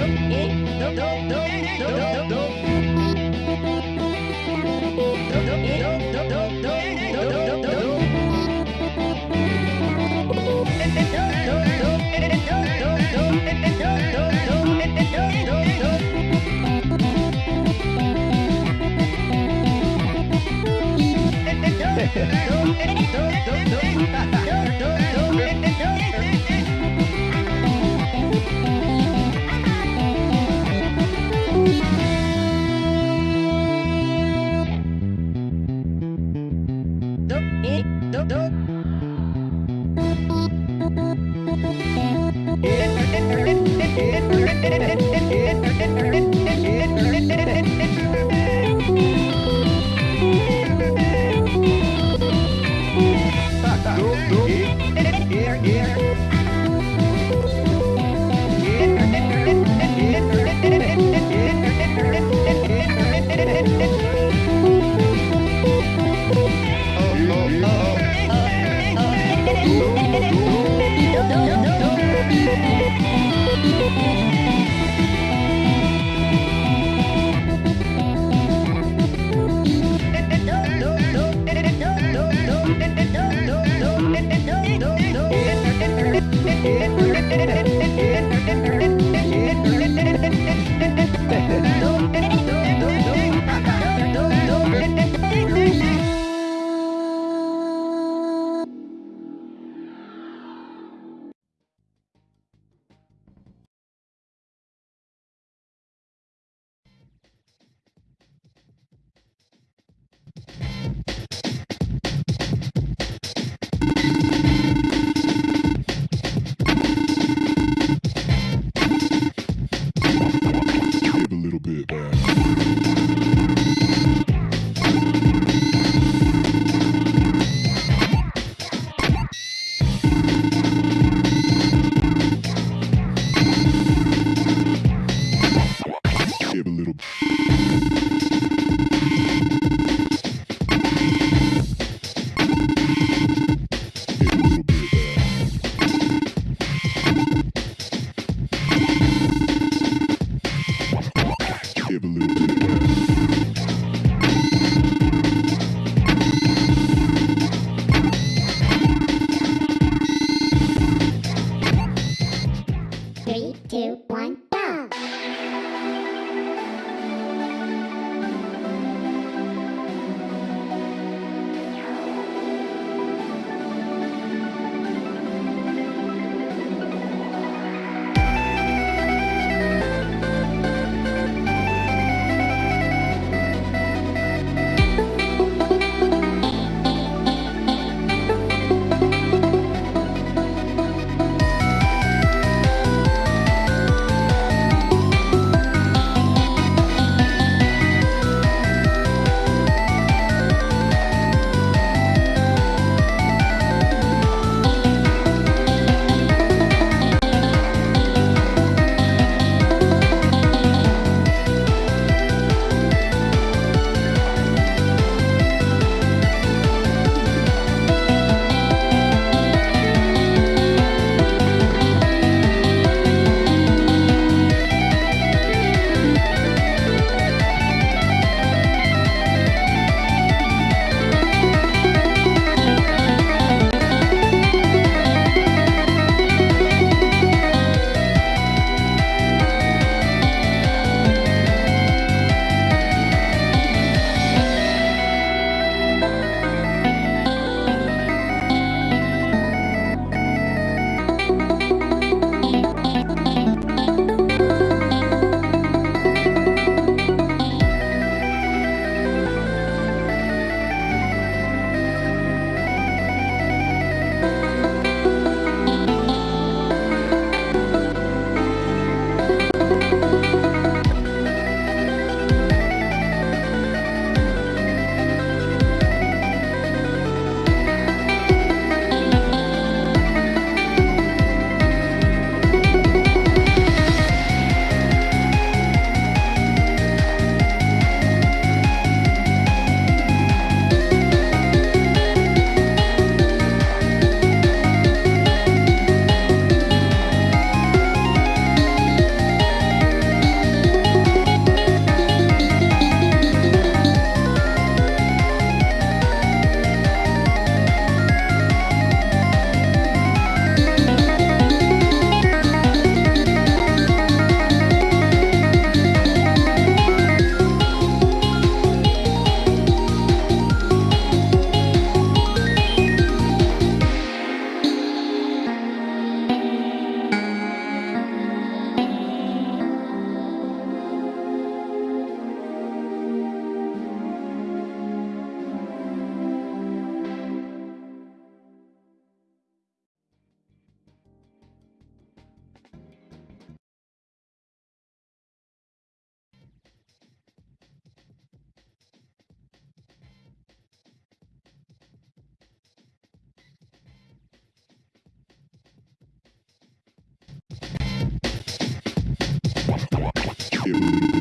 do, do, do, do, don't don't. Give Give